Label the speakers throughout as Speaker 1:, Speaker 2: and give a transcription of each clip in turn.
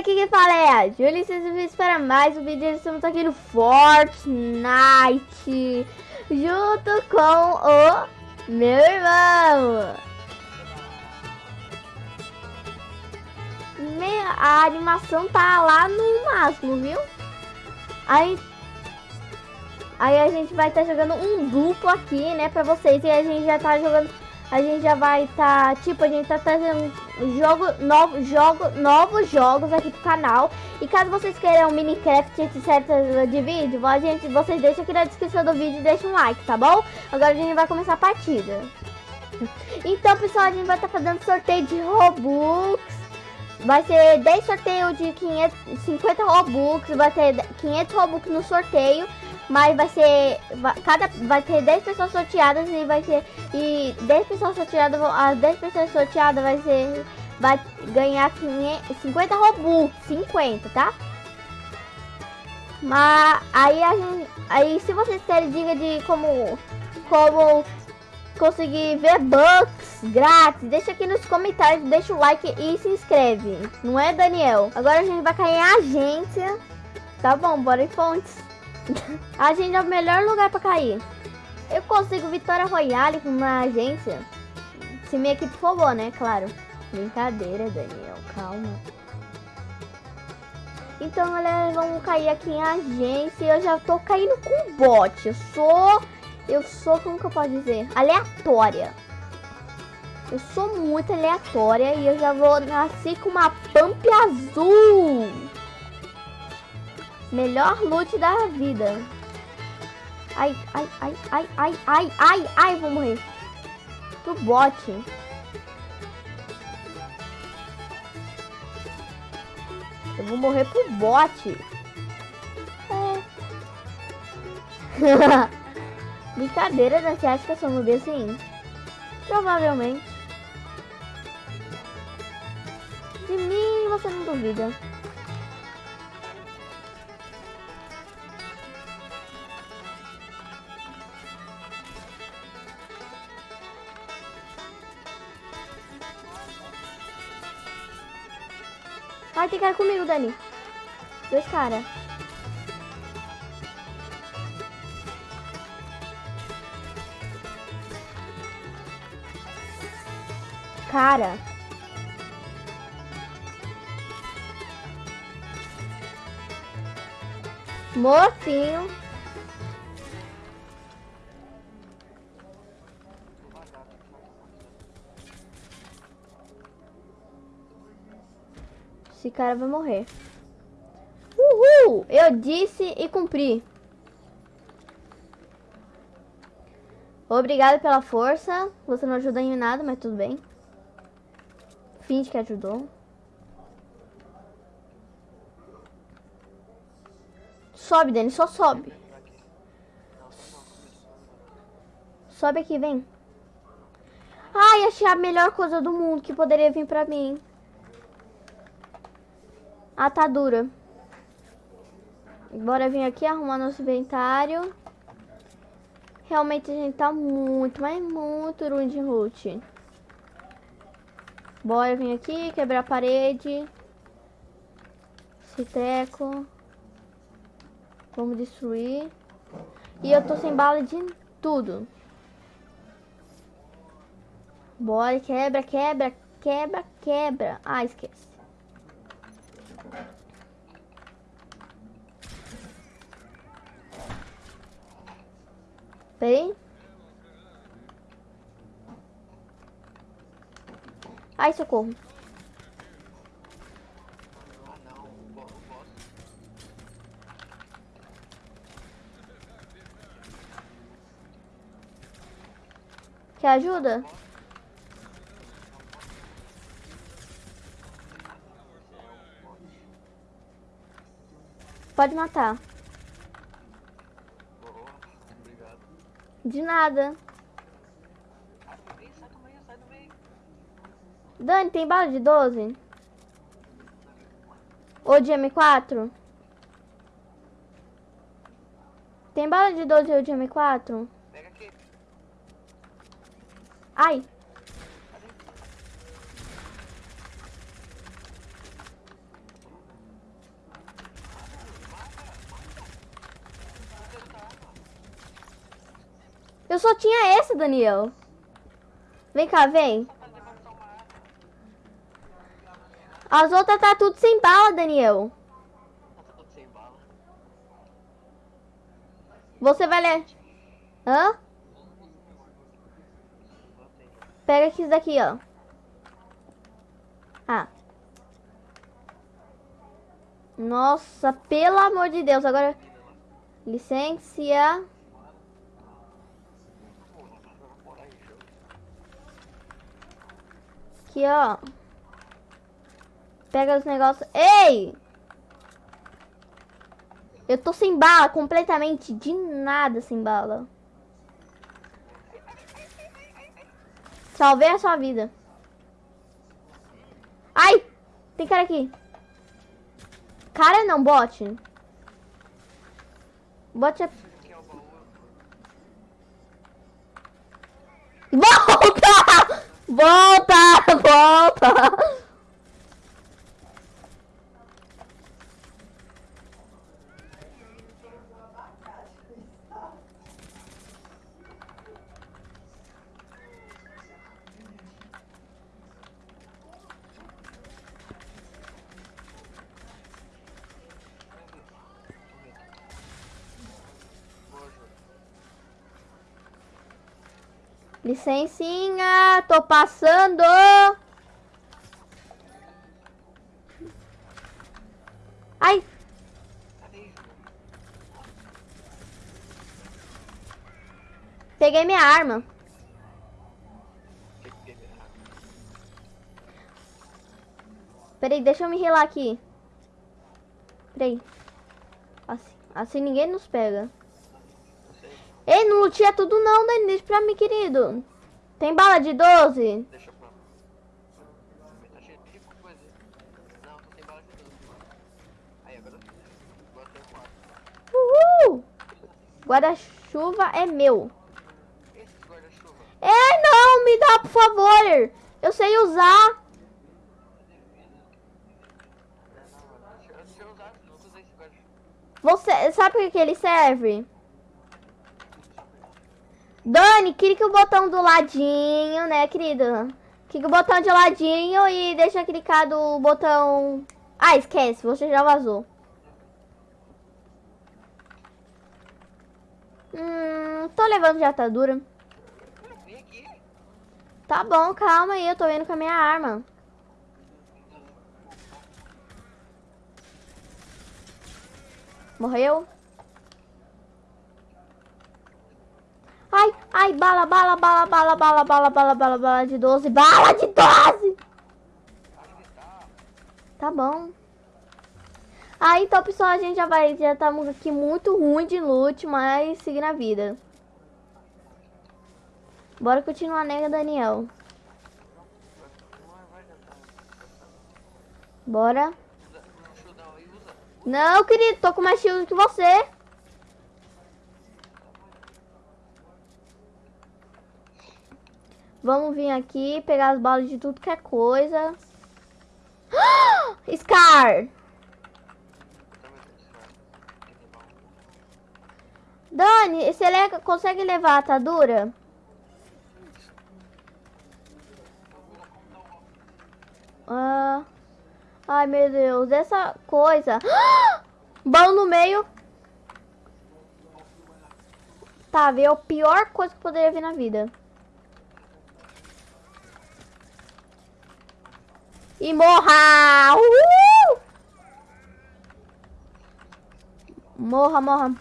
Speaker 1: aqui quem fala é a Júlia vocês vídeos para mais um vídeo. Estamos aqui no Fortnite junto com o meu irmão. Minha, a animação tá lá no máximo, viu? Aí, aí a gente vai estar tá jogando um duplo aqui, né, pra vocês. E a gente já tá jogando a gente já vai estar, tá, tipo, a gente tá trazendo jogo, novo, jogo, novos jogos aqui pro canal. E caso vocês queiram Minecraft, etc de vídeo, a gente, vocês deixam aqui na descrição do vídeo e deixam um like, tá bom? Agora a gente vai começar a partida. Então, pessoal, a gente vai estar tá fazendo sorteio de Robux. Vai ser 10 sorteios de 550 Robux, vai ter 500 Robux no sorteio. Mas vai ser. Vai, cada, vai ter 10 pessoas sorteadas e vai ser. E 10 pessoas sorteadas. As 10 pessoas sorteadas vai ser. Vai ganhar 500, 50 Robux. 50, tá? Mas aí a gente. Aí se vocês querem dica de como. Como conseguir ver bugs grátis, deixa aqui nos comentários, deixa o like e se inscreve. Não é, Daniel? Agora a gente vai cair em agência. Tá bom, bora em fontes. A gente é o melhor lugar pra cair. Eu consigo Vitória Royale com uma agência. Se minha equipe for boa, né? Claro. Brincadeira, Daniel. Calma. Então, galera, vamos cair aqui em agência. Eu já tô caindo com bot. Eu sou... Eu sou, como que eu posso dizer? Aleatória. Eu sou muito aleatória e eu já vou nascer com uma pump azul. Melhor loot da vida. Ai, ai, ai, ai, ai, ai, ai, ai, vou morrer. Pro bot. Eu vou morrer pro bot. É. Brincadeira, né? Você acha que eu sou noob assim? Provavelmente. De mim você não duvida. Cara comigo, Dani. Dois caras. Cara. Mocinho. Cara vai morrer. Uhul! Eu disse e cumpri. Obrigado pela força. Você não ajudou em nada, mas tudo bem. Finge que ajudou. Sobe, Dani, só sobe. Sobe aqui, vem. Ai, achei a melhor coisa do mundo que poderia vir pra mim atadura. Bora vir aqui arrumar nosso inventário. Realmente a gente tá muito, mas muito ruim de loot. Bora vir aqui, quebrar a parede. Esse teco. Vamos destruir. E eu tô sem bala de tudo. Bora, quebra, quebra, quebra, quebra. Ah, esquece. Bem. Ai, socorro. Quer ajuda? Pode matar. De nada. Dani, tem bala de 12? Ou de M4? Tem bala de 12 ou de M4? Pega aqui. Ai. Eu só tinha essa, Daniel. Vem cá, vem. As outras tá tudo sem bala, Daniel. Você vai ler. Hã? Pega aqui isso daqui, ó. Ah. Nossa, pelo amor de Deus. Agora, licença. Aqui, ó. Pega os negócios. Ei! Eu tô sem bala, completamente de nada sem bala. Salvei a sua vida. Ai! Tem cara aqui. Cara não, bot. Bot é...
Speaker 2: É baú.
Speaker 1: Volta! Volta! Volta! Licencinha, tô passando. Ai, peguei minha arma. Peraí, deixa eu me relar aqui. Peraí. Assim, assim ninguém nos pega. Ei, não lutia tudo não, Dani. Deixa pra mim, querido. Tem bala de 12?
Speaker 2: Deixa pra. Também tá cheio de coisa. Não, tô sem bala de tudo. Aí, agora. Tem quatro.
Speaker 1: Uhul! Guarda-chuva é meu.
Speaker 2: Esse guarda-chuva.
Speaker 1: É, não, me dá, por favor. Eu sei usar. Você sabe para que ele serve? Dani, clica o botão do ladinho, né, querida? Clica o botão de ladinho e deixa clicado o botão... Ah, esquece, você já vazou. Hum, tô levando de atadura.
Speaker 2: Aqui.
Speaker 1: Tá bom, calma aí, eu tô indo com a minha arma. Morreu? Ai, bala, bala, bala, bala, bala, bala, bala, bala, bala de 12, bala de 12!
Speaker 2: Onde tá?
Speaker 1: Tá bom. Aí, então, pessoal, a gente já vai, já estamos aqui muito ruim de loot, mas seguindo a vida. Bora continuar, né, Daniel? Bora. Não, querido, tô com mais shield que você. Vamos vir aqui, pegar as balas de tudo que é coisa. Scar! Dani, você le- consegue levar a atadura? Ah, ai, meu Deus, essa coisa. Bom no meio. Tá, veio a pior coisa que poderia vir na vida. E morra! Uhul! Morra, morra.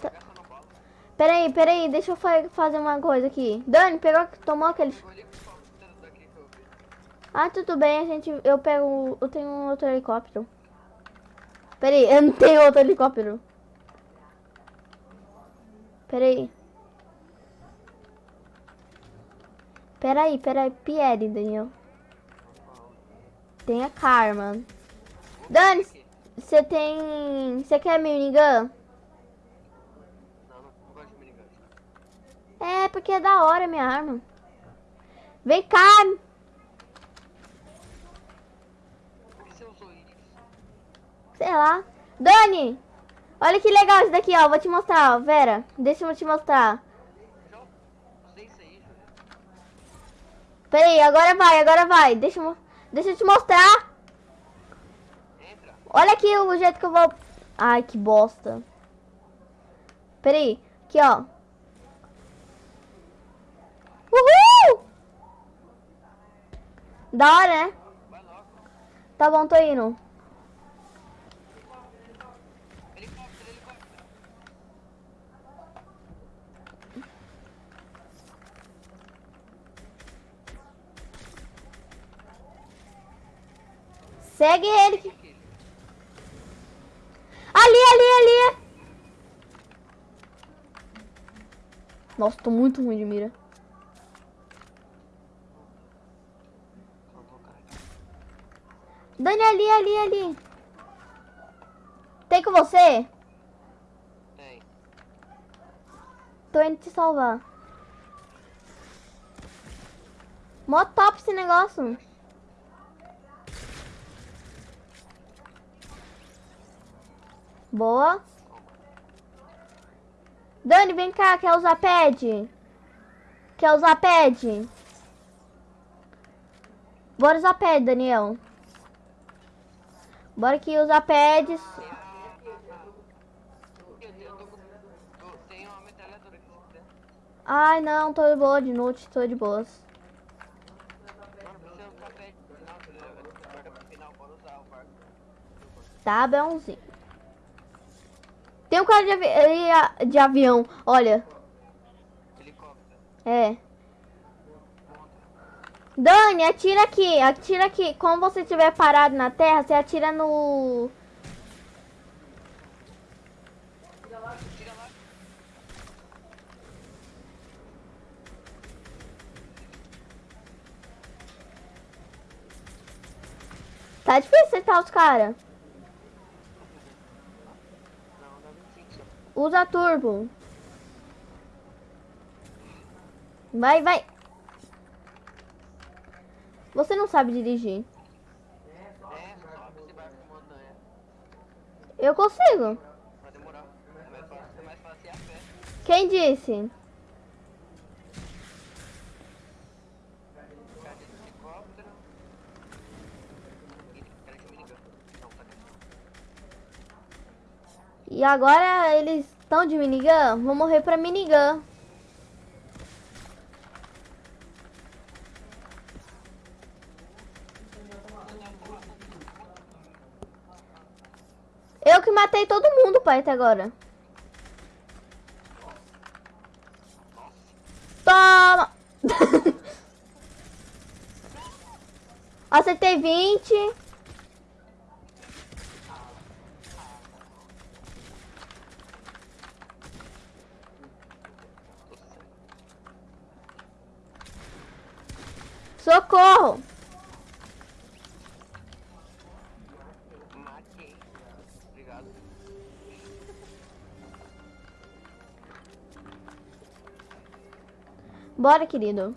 Speaker 1: Tá. Peraí, peraí, deixa eu fa- fazer uma coisa aqui. Dani, pegou, tomou aquele.
Speaker 2: Vi.
Speaker 1: Ah, tudo bem, a gente. Eu pego. Eu tenho um outro helicóptero. Peraí, eu não tenho outro helicóptero. Peraí. Peraí, peraí, Pierre, Daniel. Tem a Karma. Dani, você tem. Você quer minigun? É, porque é da hora minha arma. Vem cá! Sei lá. Dani! Olha que legal isso daqui, ó. Vou te mostrar, ó. Vera, deixa eu te mostrar.
Speaker 2: João, usei isso aí, Júlia.
Speaker 1: Peraí, agora vai, agora vai. Deixa eu, deixa eu te mostrar.
Speaker 2: Entra.
Speaker 1: Olha aqui o jeito que eu vou... Ai, que bosta. Peraí, aqui, ó. Uhul! Da hora, né? Tá bom, tô indo. Segue ele. Ali, ali, ali. Nossa, tô muito ruim de mira. Dani, ali, ali, ali. Tem com você?
Speaker 2: Tem.
Speaker 1: Tô indo te salvar. Mó top esse negócio. Boa. Dani, vem cá, quer usar pad? Quer usar pad? Bora usar pad, Daniel. Bora aqui usar pads. Ai, não, tô de boa de noite, tô de boas.
Speaker 2: Não, não
Speaker 1: Tem um cara de, avi eh, de avião, olha.
Speaker 2: Helicóptero.
Speaker 1: É. Dani, atira aqui, atira aqui. Como você estiver parado na terra, você atira no.
Speaker 2: Lá.
Speaker 1: Tá difícil acertar os caras.
Speaker 2: Não, dá 25 só.
Speaker 1: Usa turbo. Vai, vai. Você não sabe dirigir.
Speaker 2: É.
Speaker 1: Eu consigo.
Speaker 2: Vai demorar. É mais fácil, é mais fácil ir a pé.
Speaker 1: Quem disse?
Speaker 2: Cara de helicóptero. Ih, Cara de minigun. Não, tá aqui.
Speaker 1: E agora eles estão de minigun? Vou morrer pra minigun. Eu que matei todo mundo, pai, até agora. Toma! Acertei 20. Bora, querido.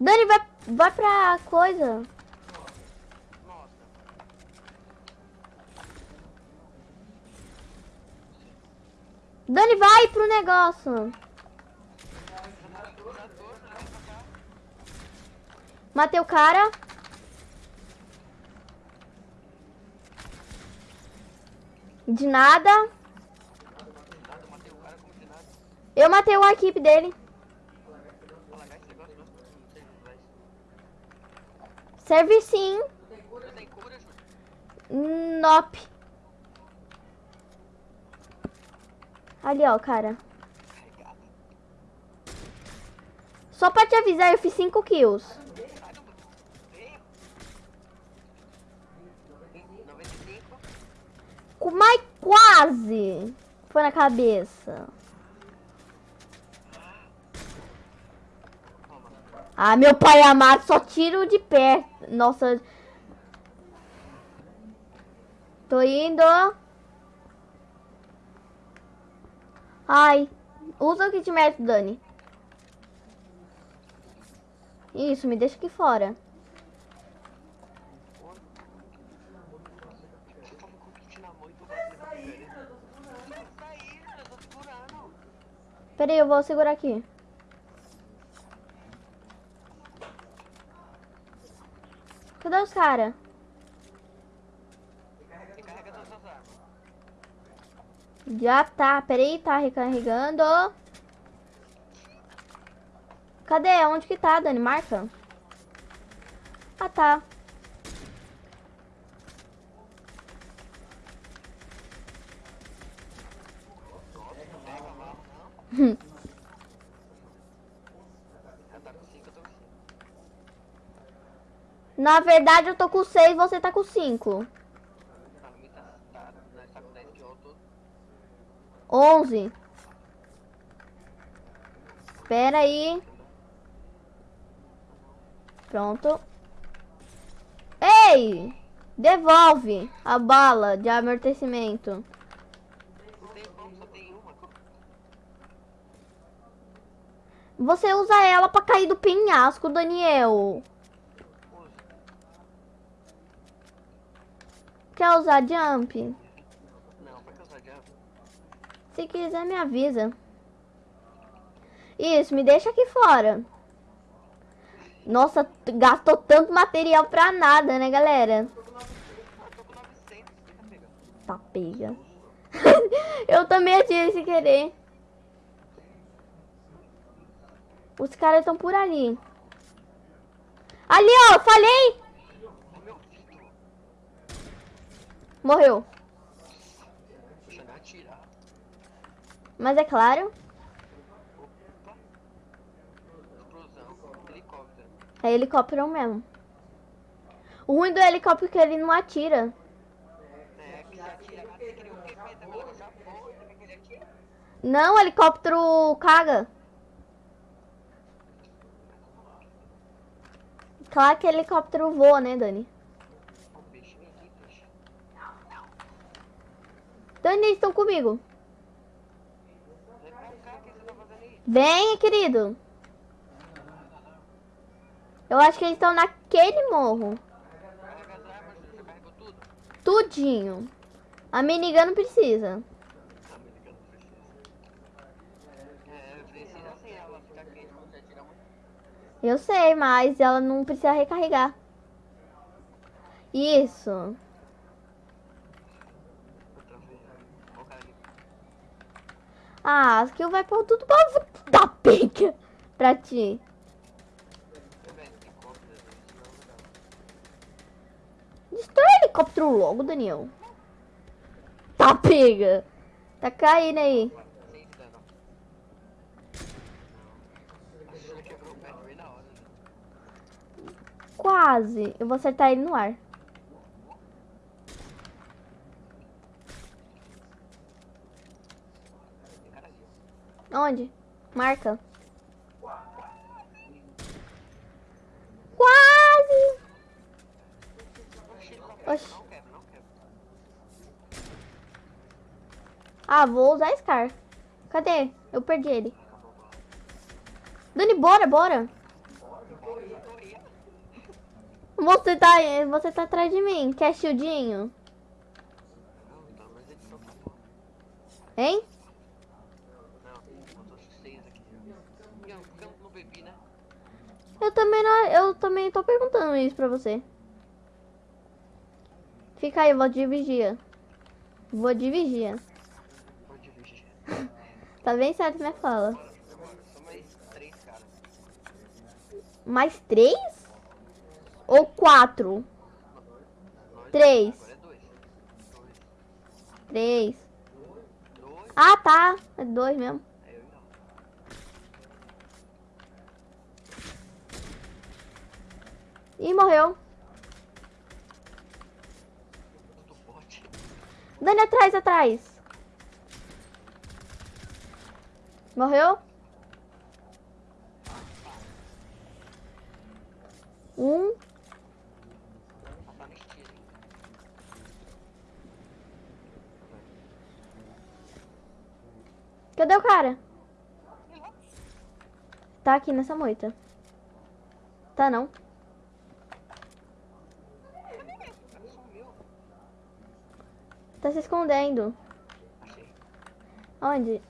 Speaker 1: Dani, vai, vai pra coisa. Dani, vai pro negócio. Matei o cara. De nada.
Speaker 2: Nada, eu matei o cara como de nada.
Speaker 1: Eu matei a equipe dele. Serve sim. Nope. Ali, ó, cara. Só pra te avisar, eu fiz 5 kills.
Speaker 2: Sai do... Veio. 95.
Speaker 1: Com- Mas quase. Foi na cabeça. Ah, meu pai amado, só tiro de pé. Nossa. Tô indo. Ai. Usa o kit médico, Dani. Isso, me deixa aqui fora. Peraí, eu vou segurar aqui. Cadê os
Speaker 2: armas.
Speaker 1: Já tá, peraí, tá recarregando. Cadê? Onde que tá, Dani? Marca. Ah, tá.
Speaker 2: Nossa, não pega mal, não. Ela tá com 5, eu tô com 5.
Speaker 1: Na verdade, eu tô com 6 você tá com 5.
Speaker 2: Tá, no meio tá, tá, nós tá com 10 de outro.
Speaker 1: 11. Espera aí. Pronto. Ei! Devolve a bala de amortecimento. Você usa ela pra cair do penhasco, Daniel. Quer usar jump?
Speaker 2: Não, vai causar jump.
Speaker 1: Se quiser, me avisa. Isso, me deixa aqui fora. Nossa, gastou tanto material pra nada, né, galera?
Speaker 2: Tô com 900, fica pegando.
Speaker 1: Tá pega. Eu também atirei sem querer. Os caras estão por ali. Ali, ó, falhei!
Speaker 2: Ai, meu filho.
Speaker 1: Morreu. Mas é claro, é helicóptero mesmo. O ruim do helicóptero é que ele não atira. Não, o helicóptero caga. Claro que helicóptero voa, né, Dani?
Speaker 2: Ó, o peixinho aqui, peixe.
Speaker 1: Dani, eles estão comigo.
Speaker 2: Vem,
Speaker 1: querido. Eu acho que eles estão naquele morro. Tudinho. A minigun não precisa. Eu sei, mas ela não precisa recarregar. Isso.
Speaker 2: Outra vez. Ó o cara ali.
Speaker 1: Ah, as que vai pôr tudo pra da pica pra ti. Destrói o helicóptero logo, Daniel. Tá pega. Tá caindo aí. Quase. Eu vou acertar ele no ar.
Speaker 2: Tem cara ali.
Speaker 1: Onde? Marca. Quase.
Speaker 2: Oxi.
Speaker 1: Ah, vou usar Scar. Cadê? Eu perdi ele. Dani, bora, bora. Você tá, você tá atrás de mim. Quer shieldinho? Hein?
Speaker 2: Não, eu tô seis aqui. Não, porque eu não bebi, né?
Speaker 1: Eu também, não, eu também tô perguntando isso pra você. Fica aí, eu vou. Vou de vigia.
Speaker 2: Vou dividir.
Speaker 1: Tá bem certo minha fala.
Speaker 2: Mais três?
Speaker 1: Ou quatro? Três. Três. Ah, tá. É dois mesmo.
Speaker 2: Aí eu não.
Speaker 1: Ih, morreu. Dani, atrás, atrás. Morreu? Um. Cadê o cara? Tá aqui nessa moita. Tá não.
Speaker 2: O cara sumiu.
Speaker 1: Tá se escondendo. Onde?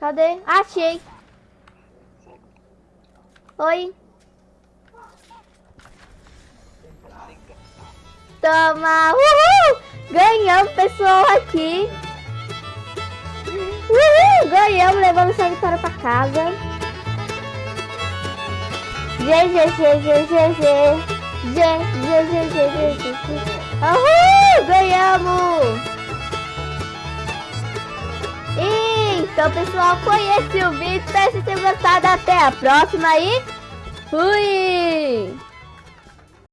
Speaker 1: Cadê? Achei. Oi. Toma! Uhul! Ganhamos, pessoal, aqui. Uhul! Ganhamos, levamos essa vitória pra casa. G, G, G, G, G, G. G, G, G, G, G, G, G. Uhul! Ganhamos! Então, pessoal, foi esse o vídeo. Espero que vocês tenham gostado. Até a próxima e fui!